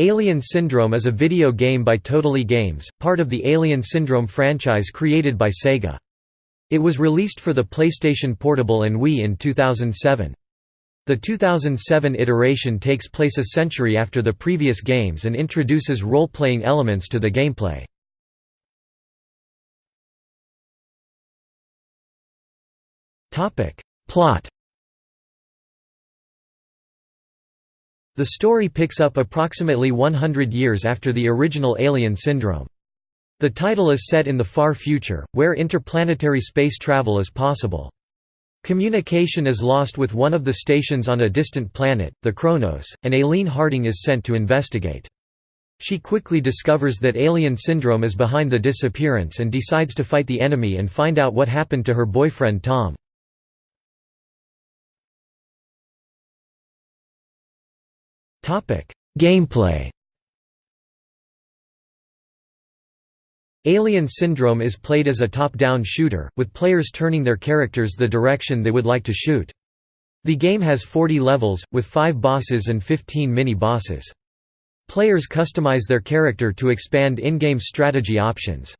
Alien Syndrome is a video game by Totally Games, part of the Alien Syndrome franchise created by Sega. It was released for the PlayStation Portable and Wii in 2007. The 2007 iteration takes place a century after the previous games and introduces role-playing elements to the gameplay. Plot The story picks up approximately 100 years after the original Alien Syndrome. The title is set in the far future, where interplanetary space travel is possible. Communication is lost with one of the stations on a distant planet, the Kronos, and Aileen Harding is sent to investigate. She quickly discovers that Alien Syndrome is behind the disappearance and decides to fight the enemy and find out what happened to her boyfriend Tom. Gameplay Alien Syndrome is played as a top-down shooter, with players turning their characters the direction they would like to shoot. The game has 40 levels, with 5 bosses and 15 mini-bosses. Players customize their character to expand in-game strategy options.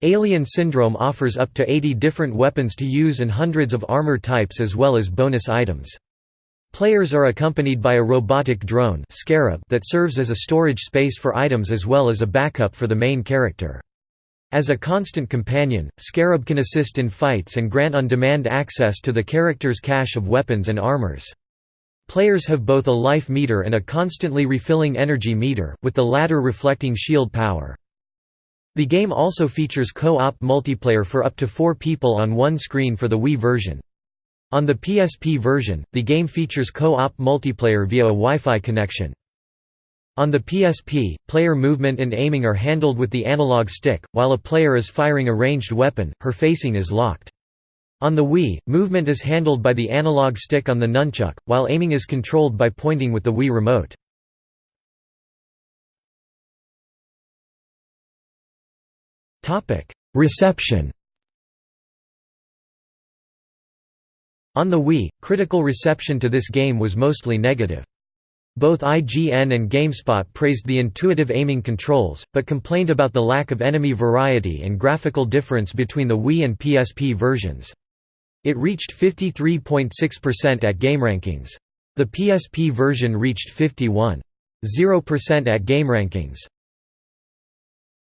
Alien Syndrome offers up to 80 different weapons to use and hundreds of armor types as well as bonus items. Players are accompanied by a robotic drone Scarab that serves as a storage space for items as well as a backup for the main character. As a constant companion, Scarab can assist in fights and grant on-demand access to the character's cache of weapons and armors. Players have both a life meter and a constantly refilling energy meter, with the latter reflecting shield power. The game also features co-op multiplayer for up to four people on one screen for the Wii version. On the PSP version, the game features co-op multiplayer via a Wi-Fi connection. On the PSP, player movement and aiming are handled with the analog stick, while a player is firing a ranged weapon, her facing is locked. On the Wii, movement is handled by the analog stick on the nunchuck, while aiming is controlled by pointing with the Wii remote. Reception On the Wii, critical reception to this game was mostly negative. Both IGN and GameSpot praised the intuitive aiming controls, but complained about the lack of enemy variety and graphical difference between the Wii and PSP versions. It reached 53.6% at GameRankings. The PSP version reached 51.0% at GameRankings.